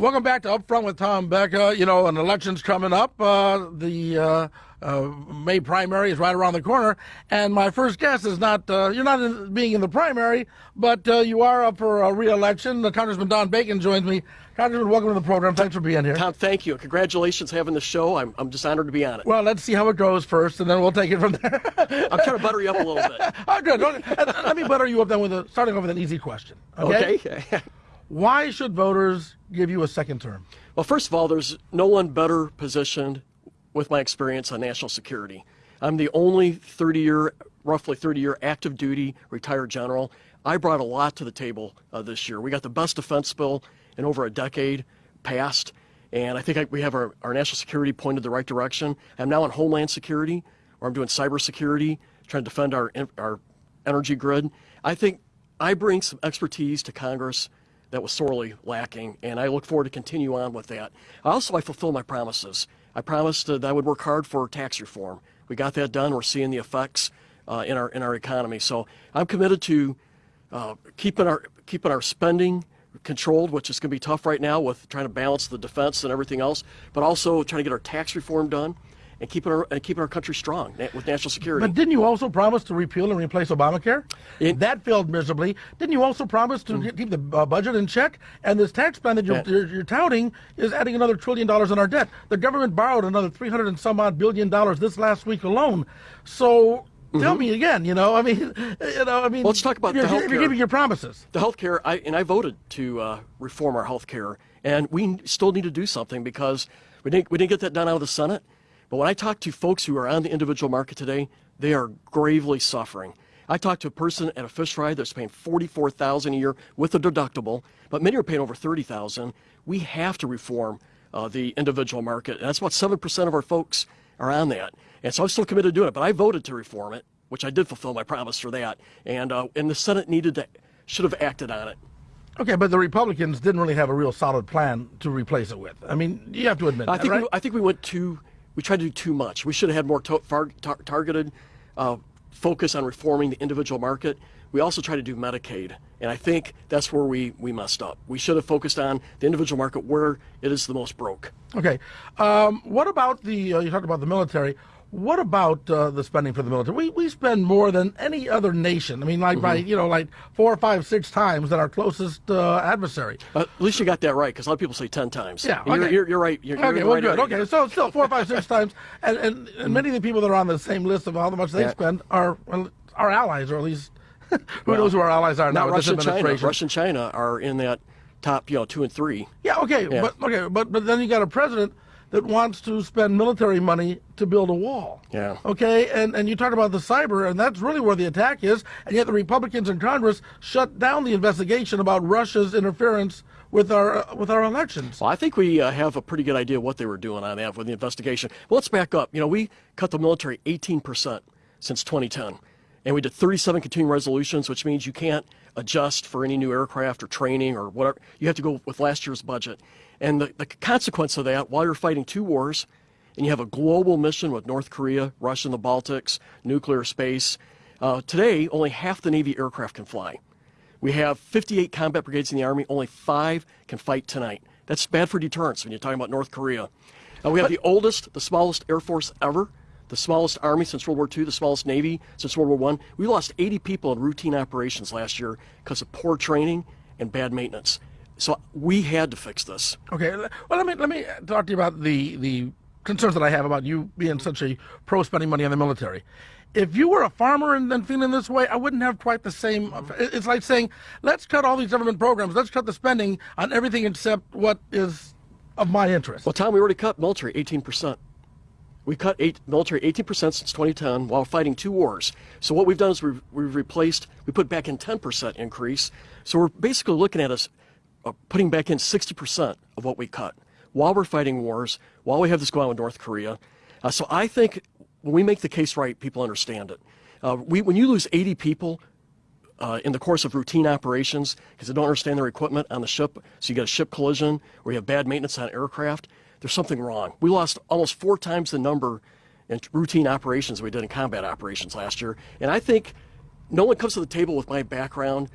Welcome back to Upfront with Tom Becka. You know, an election's coming up. Uh, the uh, uh, May primary is right around the corner, and my first guess is not uh, you're not in, being in the primary, but uh, you are up for a re-election. Uh, Congressman Don Bacon joins me. Congressman, welcome to the program. Thanks for being here. Tom, thank you. Congratulations having the show. I'm, I'm just honored to be on it. Well, let's see how it goes first, and then we'll take it from there. I'm trying to butter you up a little bit. oh, good. Let me butter you up then with a, starting off with an easy question. Okay. okay. Why should voters give you a second term? Well, first of all, there's no one better positioned with my experience on national security. I'm the only 30 year, roughly 30 year active duty retired general. I brought a lot to the table uh, this year. We got the best defense bill in over a decade passed, and I think I, we have our, our national security pointed the right direction. I'm now in Homeland Security, where I'm doing cybersecurity, trying to defend our, our energy grid. I think I bring some expertise to Congress that was sorely lacking, and I look forward to continue on with that. Also, I fulfill my promises. I promised that I would work hard for tax reform. We got that done. We're seeing the effects uh, in our in our economy. So I'm committed to uh, keeping our keeping our spending controlled, which is going to be tough right now with trying to balance the defense and everything else, but also trying to get our tax reform done and keeping our and keeping our country strong with national security. But didn't you also promise to repeal and replace Obamacare? It, that failed miserably. Didn't you also promise to mm. keep the uh, budget in check? And this tax plan that you're, you're, you're, touting is adding another trillion dollars in our debt. The government borrowed another 300 and some odd billion dollars this last week alone. So Tell mm-hmm. me again. You know, I mean, you know, I mean. Well, let's talk about the health care. You're giving your promises. The health care, I, and I voted to uh, reform our health care, and we still need to do something because we didn't we didn't get that done out of the Senate. But when I talk to folks who are on the individual market today, they are gravely suffering. I talked to a person at a fish fry that's paying 44000 a year with a deductible, but many are paying over 30000 We have to reform uh, the individual market. And that's about 7% of our folks are on that. And so I'm still committed to doing it, but I voted to reform it, which I did fulfill my promise for that. And, uh, and the Senate needed to, should have acted on it. Okay, but the Republicans didn't really have a real solid plan to replace it with. I mean, you have to admit I that, think right? we, I think we went too we tried to do too much. We should have had more tar- targeted uh, focus on reforming the individual market. We also tried to do Medicaid, and I think that's where we, we messed up. We should have focused on the individual market where it is the most broke. Okay. Um, what about the, uh, you talked about the military. What about uh, the spending for the military? We we spend more than any other nation. I mean, like mm-hmm. by you know like four or five, six times than our closest uh, adversary. Uh, at least you got that right, because a lot of people say ten times. Yeah, okay. you're, you're, you're right. You're, okay, well, right good. Okay, so still four, five, six times, and, and, and many of the people that are on the same list of how the much they yeah. spend are our allies, or at least who well, knows who our allies are now. Russia and China. Russia and China are in that top, you know, two and three. Yeah. Okay. Yeah. But okay. But but then you got a president that wants to spend military money to build a wall. Yeah. Okay, and, and you talk about the cyber, and that's really where the attack is, and yet the Republicans in Congress shut down the investigation about Russia's interference with our uh, with our elections. Well, I think we uh, have a pretty good idea what they were doing on that with the investigation. Well, let's back up. You know, we cut the military 18% since 2010, and we did 37 continuing resolutions, which means you can't adjust for any new aircraft or training or whatever. You have to go with last year's budget. And the, the consequence of that, while you're fighting two wars, and you have a global mission with North Korea, Russia in the Baltics, nuclear space, uh, today only half the Navy aircraft can fly. We have 58 combat brigades in the Army, only five can fight tonight. That's bad for deterrence when you're talking about North Korea. Uh, we have the oldest, the smallest Air Force ever, the smallest Army since World War II, the smallest Navy since World War I. We lost 80 people in routine operations last year because of poor training and bad maintenance. So we had to fix this. Okay. Well, let me let me uh, talk to you about the the concerns that I have about you being such a pro spending money on the military. If you were a farmer and then feeling this way, I wouldn't have quite the same. Uh, it's like saying, let's cut all these government programs, let's cut the spending on everything except what is of my interest. Well, Tom, we already cut military 18%. We cut eight, military 18% since 2010 while fighting two wars. So what we've done is we've, we've replaced, we put back in 10% increase. So we're basically looking at us uh, putting back in 60% of what we cut while we're fighting wars, while we have this going on with North Korea. Uh, so I think when we make the case right, people understand it. Uh, we, when you lose 80 people uh, in the course of routine operations because they don't understand their equipment on the ship, so you get a ship collision or you have bad maintenance on aircraft, there's something wrong. We lost almost four times the number in routine operations we did in combat operations last year. And I think no one comes to the table with my background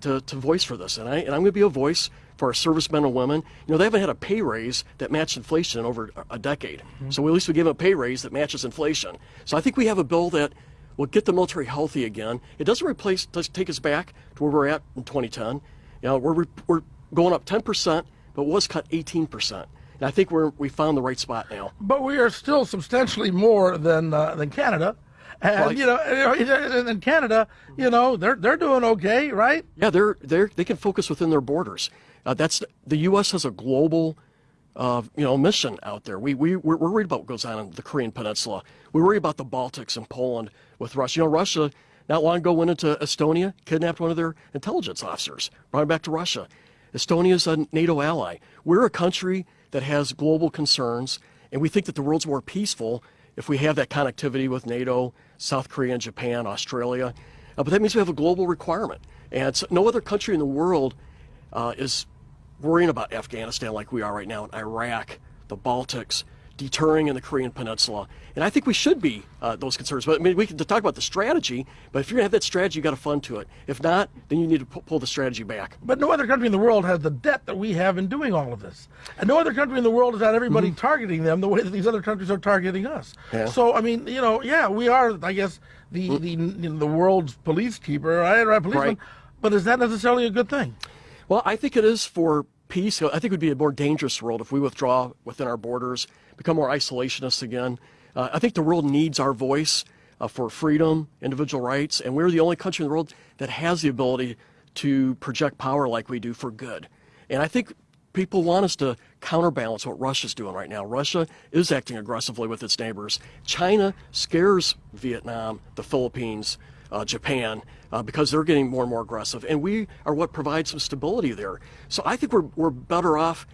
to, to voice for this, and, I, and I'm going to be a voice for our servicemen and women. You know, they haven't had a pay raise that matched inflation in over a decade. Mm-hmm. So at least we give them a pay raise that matches inflation. So I think we have a bill that will get the military healthy again. It doesn't replace, doesn't take us back to where we're at in 2010. You know, we're, we're going up 10%, but was cut 18%. And I think we're, we found the right spot now. But we are still substantially more than, uh, than Canada. And well, you know, in Canada, you know, they're they're doing okay, right? Yeah, they're they're they can focus within their borders. Uh, that's the U.S. has a global, uh, you know, mission out there. We we we're, worried about what goes on in the Korean Peninsula. We worry about the Baltics and Poland with Russia. You know, Russia not long ago went into Estonia, kidnapped one of their intelligence officers, brought him back to Russia. Estonia is a NATO ally. We're a country that has global concerns, and we think that the world's more peaceful if we have that connectivity with NATO, South Korea, and Japan, Australia. Uh, but that means we have a global requirement. And so no other country in the world uh, is worrying about Afghanistan like we are right now in Iraq, the Baltics, deterring in the Korean Peninsula. And I think we should be uh, those concerns. But I mean, we can talk about the strategy, but if you're going to have that strategy, you've got to fund to it. If not, then you need to pull the strategy back. But no other country in the world has the debt that we have in doing all of this. And no other country in the world has had everybody mm-hmm. targeting them the way that these other countries are targeting us. Yeah. So, I mean, you know, yeah, we are, I guess, the, mm-hmm. the, you know, the world's police keeper, right? right policeman. Right. But is that necessarily a good thing? Well, I think it is for peace. I think it would be a more dangerous world if we withdraw within our borders, become more isolationist again. Uh, I think the world needs our voice uh, for freedom, individual rights, and we're the only country in the world that has the ability to project power like we do for good. And I think people want us to counterbalance what Russia's doing right now. Russia is acting aggressively with its neighbors. China scares Vietnam, the Philippines, uh, Japan, uh, because they're getting more and more aggressive. And we are what provides some stability there. So I think we're, we're better off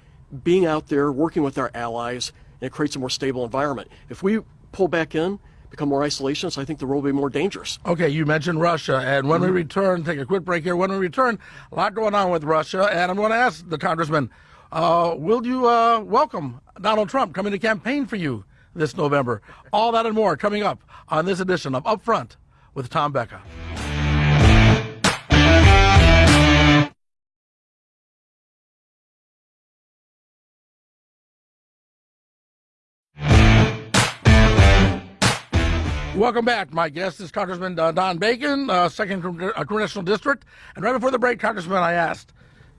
being out there, working with our allies, and it creates a more stable environment. If we pull back in, become more isolationist, I think the world will be more dangerous. Okay, you mentioned Russia, and when mm-hmm. we return, take a quick break here. When we return, a lot going on with Russia, and I'm going to ask the congressman, uh, will you uh, welcome Donald Trump coming to campaign for you this November? All that and more coming up on this edition of Upfront with Tom Becka. Welcome back. My guest is Congressman uh, Don Bacon, uh, second uh, congressional district. And right before the break, Congressman, I asked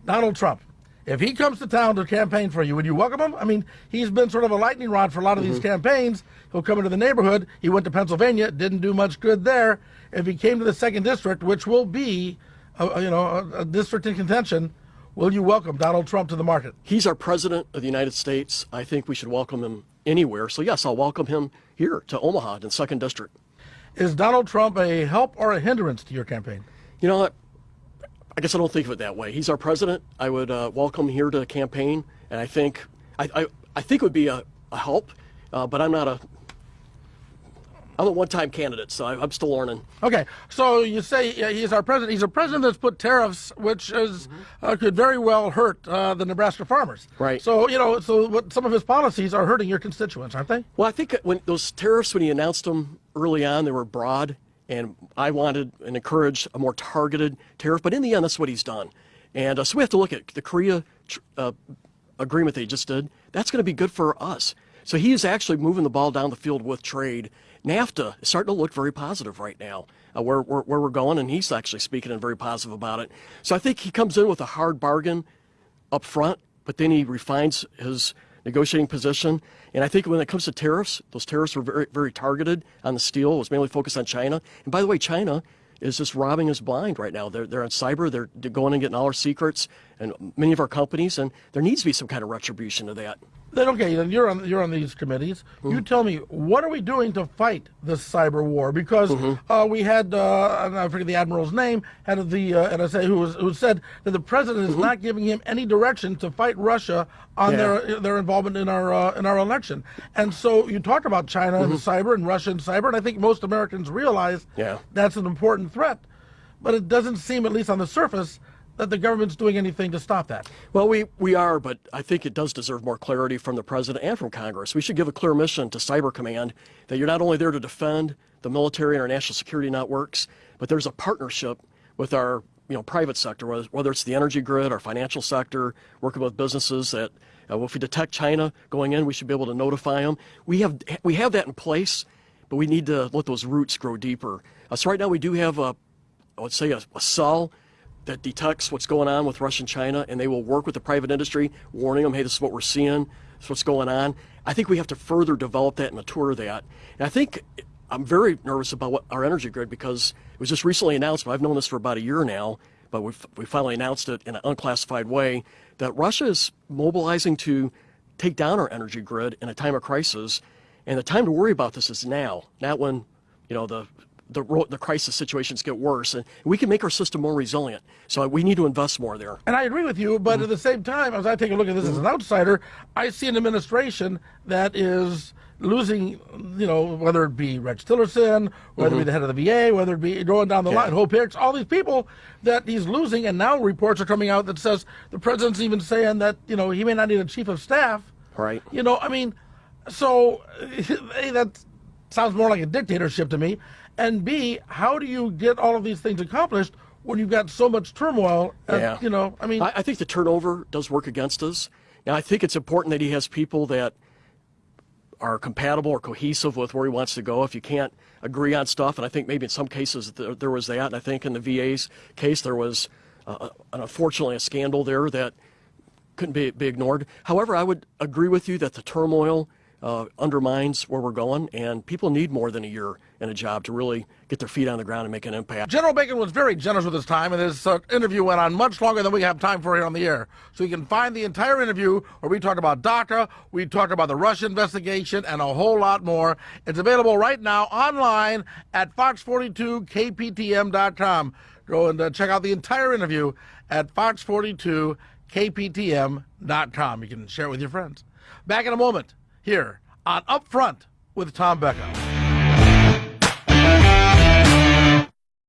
Donald Trump if he comes to town to campaign for you, would you welcome him? I mean, he's been sort of a lightning rod for a lot of mm-hmm. these campaigns. He'll come into the neighborhood. He went to Pennsylvania, didn't do much good there. If he came to the second district, which will be, a, you know, a, a district in contention, will you welcome Donald Trump to the market? He's our president of the United States. I think we should welcome him anywhere. So yes, I'll welcome him here to Omaha in second district. Is Donald Trump a help or a hindrance to your campaign? You know what? I guess I don't think of it that way. He's our president. I would uh, welcome here to campaign, and I think I, I, I think it would be a, a help, uh, but I'm not a I'm a one-time candidate, so I'm still learning. Okay, so you say he's our president. He's a president that's put tariffs, which is mm-hmm. uh, could very well hurt uh, the Nebraska farmers. Right. So you know, so what, some of his policies are hurting your constituents, aren't they? Well, I think when those tariffs, when he announced them early on, they were broad and I wanted and encouraged a more targeted tariff. But in the end, that's what he's done. And uh, so we have to look at the Korea uh, agreement they just did. That's going to be good for us. So he is actually moving the ball down the field with trade. NAFTA is starting to look very positive right now, uh, where, where, where we're going, and he's actually speaking and very positive about it. So I think he comes in with a hard bargain up front, but then he refines his negotiating position. And I think when it comes to tariffs, those tariffs were very, very targeted on the steel. It was mainly focused on China. And by the way, China is just robbing us blind right now. They're, they're on cyber, they're, going and getting all our secrets and many of our companies, and there needs to be some kind of retribution to that. Then okay, then you're on you're on these committees. Mm-hmm. You tell me what are we doing to fight this cyber war? Because mm-hmm. uh, we had uh, I forget the admiral's name, head of the uh, NSA, who was who said that the president is mm-hmm. not giving him any direction to fight Russia on yeah. their their involvement in our uh, in our election. And so you talked about China and mm-hmm. cyber and Russia and cyber, and I think most Americans realize yeah. that's an important threat. But it doesn't seem, at least on the surface, that the government's doing anything to stop that. Well, we, we are, but I think it does deserve more clarity from the president and from Congress. We should give a clear mission to Cyber Command that you're not only there to defend the military and our national security networks, but there's a partnership with our you know private sector, whether, it's the energy grid or financial sector, working with businesses that uh, if we detect China going in, we should be able to notify them. We have we have that in place, but we need to let those roots grow deeper. Uh, so right now we do have a, I would say a, a cell that detects what's going on with Russia and China, and they will work with the private industry, warning them, hey, this is what we're seeing, this is what's going on. I think we have to further develop that and mature that. And I think I'm very nervous about what, our energy grid because it was just recently announced, but I've known this for about a year now, but we've, we finally announced it in an unclassified way, that Russia is mobilizing to take down our energy grid in a time of crisis. And the time to worry about this is now, not when, you know, the the, the crisis situations get worse, and we can make our system more resilient. So we need to invest more there. And I agree with you, but mm-hmm. at the same time, as I take a look at this mm-hmm. as an outsider, I see an administration that is losing, you know, whether it be Rex Tillerson, whether mm-hmm. it be mm-hmm. the head of the VA, whether it be going down the yeah. line, Hope Hicks, all these people that he's losing, and now reports are coming out that says the president's even saying that you know he may not need a chief of staff. Right. You know, I mean, so hey, that sounds more like a dictatorship to me. And B, how do you get all of these things accomplished when you've got so much turmoil? And, yeah. You know, I mean, I, I think the turnover does work against us. Now, I think it's important that he has people that are compatible or cohesive with where he wants to go. If you can't agree on stuff, and I think maybe in some cases there, there was that, and I think in the VA's case there was, uh, unfortunately, a scandal there that couldn't be, be ignored. However, I would agree with you that the turmoil uh, undermines where we're going, and people need more than a year in a job to really get their feet on the ground and make an impact. General Bacon was very generous with his time, and his uh, interview went on much longer than we have time for here on the air. So you can find the entire interview where we talk about DACA, we talk about the Russia investigation, and a whole lot more. It's available right now online at fox42kptm.com. Go and uh, check out the entire interview at fox42kptm.com. You can share it with your friends. Back in a moment here on Upfront with Tom Becka.